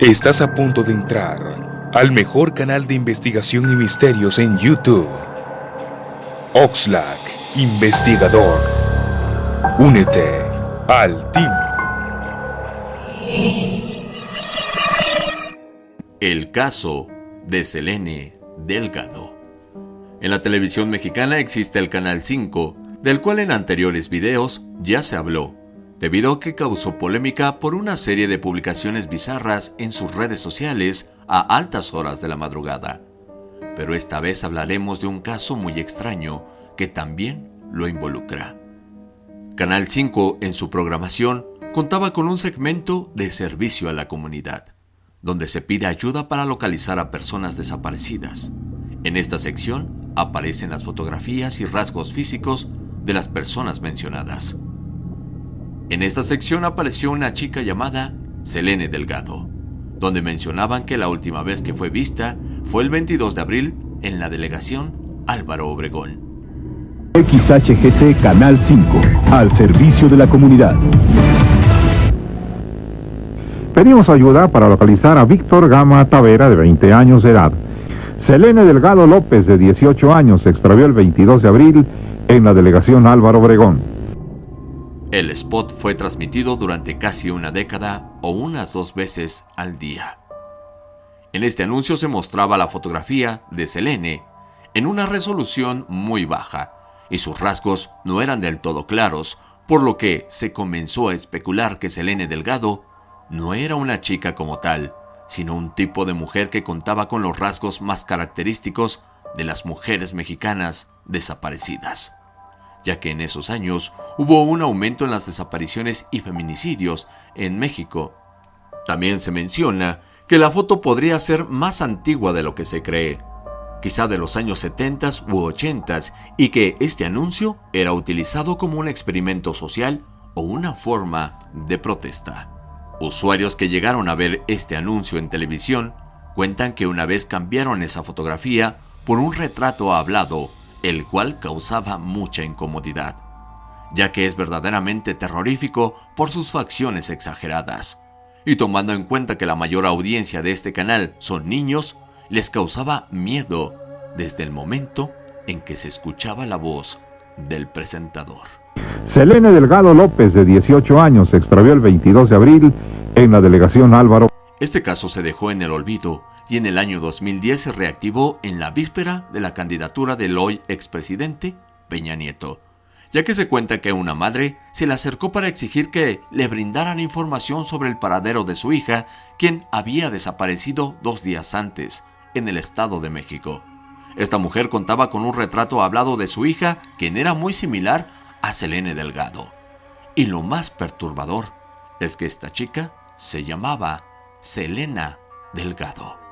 Estás a punto de entrar al mejor canal de investigación y misterios en YouTube. Oxlack, investigador. Únete al team. El caso de Selene Delgado. En la televisión mexicana existe el Canal 5, del cual en anteriores videos ya se habló debido a que causó polémica por una serie de publicaciones bizarras en sus redes sociales a altas horas de la madrugada. Pero esta vez hablaremos de un caso muy extraño que también lo involucra. Canal 5 en su programación contaba con un segmento de servicio a la comunidad, donde se pide ayuda para localizar a personas desaparecidas. En esta sección aparecen las fotografías y rasgos físicos de las personas mencionadas. En esta sección apareció una chica llamada Selene Delgado, donde mencionaban que la última vez que fue vista fue el 22 de abril en la delegación Álvaro Obregón. XHGC Canal 5, al servicio de la comunidad. Pedimos ayuda para localizar a Víctor Gama Tavera, de 20 años de edad. Selene Delgado López, de 18 años, se extravió el 22 de abril en la delegación Álvaro Obregón. El spot fue transmitido durante casi una década o unas dos veces al día. En este anuncio se mostraba la fotografía de Selene en una resolución muy baja y sus rasgos no eran del todo claros, por lo que se comenzó a especular que Selene Delgado no era una chica como tal, sino un tipo de mujer que contaba con los rasgos más característicos de las mujeres mexicanas desaparecidas ya que en esos años hubo un aumento en las desapariciones y feminicidios en México. También se menciona que la foto podría ser más antigua de lo que se cree, quizá de los años 70 u 80 y que este anuncio era utilizado como un experimento social o una forma de protesta. Usuarios que llegaron a ver este anuncio en televisión cuentan que una vez cambiaron esa fotografía por un retrato hablado el cual causaba mucha incomodidad, ya que es verdaderamente terrorífico por sus facciones exageradas. Y tomando en cuenta que la mayor audiencia de este canal son niños, les causaba miedo desde el momento en que se escuchaba la voz del presentador. Selene Delgado López, de 18 años, se extravió el 22 de abril en la delegación Álvaro. Este caso se dejó en el olvido y en el año 2010 se reactivó en la víspera de la candidatura del hoy expresidente Peña Nieto, ya que se cuenta que una madre se le acercó para exigir que le brindaran información sobre el paradero de su hija, quien había desaparecido dos días antes, en el Estado de México. Esta mujer contaba con un retrato hablado de su hija, quien era muy similar a Selene Delgado. Y lo más perturbador es que esta chica se llamaba Selena Delgado.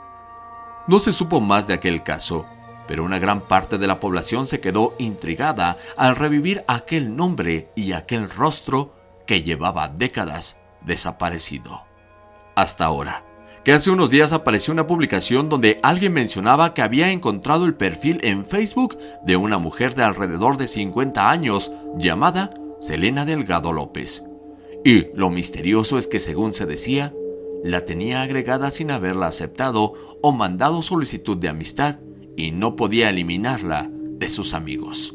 No se supo más de aquel caso, pero una gran parte de la población se quedó intrigada al revivir aquel nombre y aquel rostro que llevaba décadas desaparecido. Hasta ahora, que hace unos días apareció una publicación donde alguien mencionaba que había encontrado el perfil en Facebook de una mujer de alrededor de 50 años llamada Selena Delgado López. Y lo misterioso es que según se decía, la tenía agregada sin haberla aceptado o mandado solicitud de amistad y no podía eliminarla de sus amigos.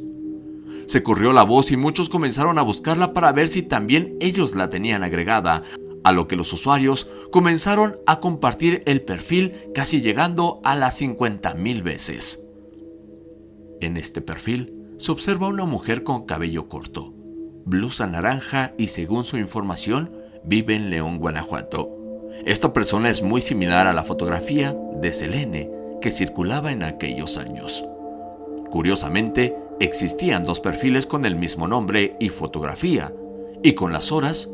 Se corrió la voz y muchos comenzaron a buscarla para ver si también ellos la tenían agregada, a lo que los usuarios comenzaron a compartir el perfil casi llegando a las 50.000 veces. En este perfil se observa una mujer con cabello corto, blusa naranja y según su información vive en León, Guanajuato. Esta persona es muy similar a la fotografía de Selene que circulaba en aquellos años. Curiosamente, existían dos perfiles con el mismo nombre y fotografía, y con las horas,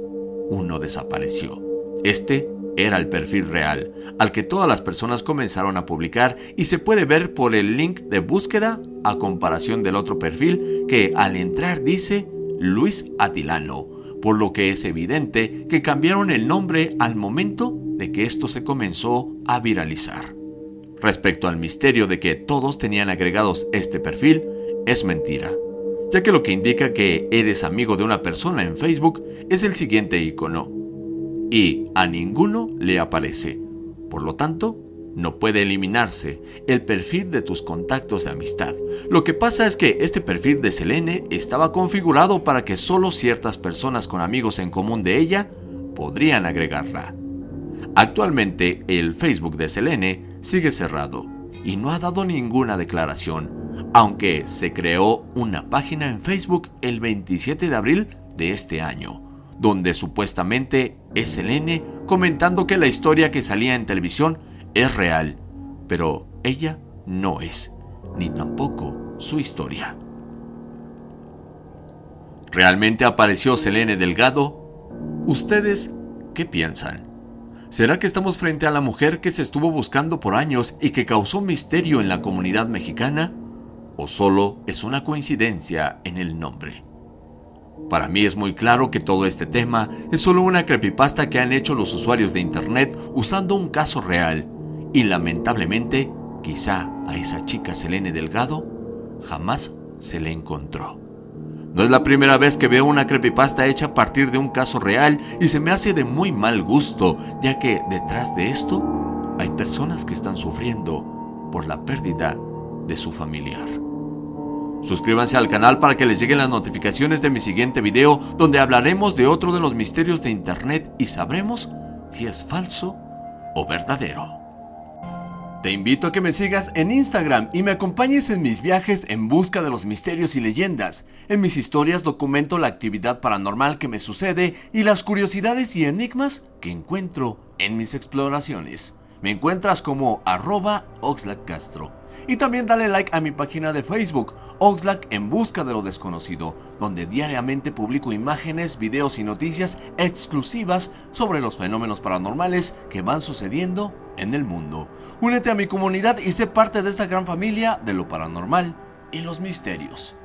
uno desapareció. Este era el perfil real, al que todas las personas comenzaron a publicar y se puede ver por el link de búsqueda a comparación del otro perfil que al entrar dice Luis Atilano, por lo que es evidente que cambiaron el nombre al momento de que esto se comenzó a viralizar. Respecto al misterio de que todos tenían agregados este perfil, es mentira, ya que lo que indica que eres amigo de una persona en Facebook es el siguiente icono, y a ninguno le aparece, Por lo tanto, no puede eliminarse el perfil de tus contactos de amistad. Lo que pasa es que este perfil de Selene estaba configurado para que solo ciertas personas con amigos en común de ella podrían agregarla. Actualmente el Facebook de Selene sigue cerrado y no ha dado ninguna declaración, aunque se creó una página en Facebook el 27 de abril de este año, donde supuestamente es Selene comentando que la historia que salía en televisión es real, pero ella no es, ni tampoco su historia. ¿Realmente apareció Selene Delgado? ¿Ustedes qué piensan? ¿Será que estamos frente a la mujer que se estuvo buscando por años y que causó misterio en la comunidad mexicana? ¿O solo es una coincidencia en el nombre? Para mí es muy claro que todo este tema es solo una creepypasta que han hecho los usuarios de internet usando un caso real y lamentablemente, quizá a esa chica Selene Delgado jamás se le encontró. No es la primera vez que veo una creepypasta hecha a partir de un caso real y se me hace de muy mal gusto, ya que detrás de esto hay personas que están sufriendo por la pérdida de su familiar. Suscríbanse al canal para que les lleguen las notificaciones de mi siguiente video donde hablaremos de otro de los misterios de internet y sabremos si es falso o verdadero. Te invito a que me sigas en Instagram y me acompañes en mis viajes en busca de los misterios y leyendas. En mis historias documento la actividad paranormal que me sucede y las curiosidades y enigmas que encuentro en mis exploraciones. Me encuentras como arroba Castro. Y también dale like a mi página de Facebook, Oxlack en busca de lo desconocido, donde diariamente publico imágenes, videos y noticias exclusivas sobre los fenómenos paranormales que van sucediendo en el mundo. Únete a mi comunidad y sé parte de esta gran familia de lo paranormal y los misterios.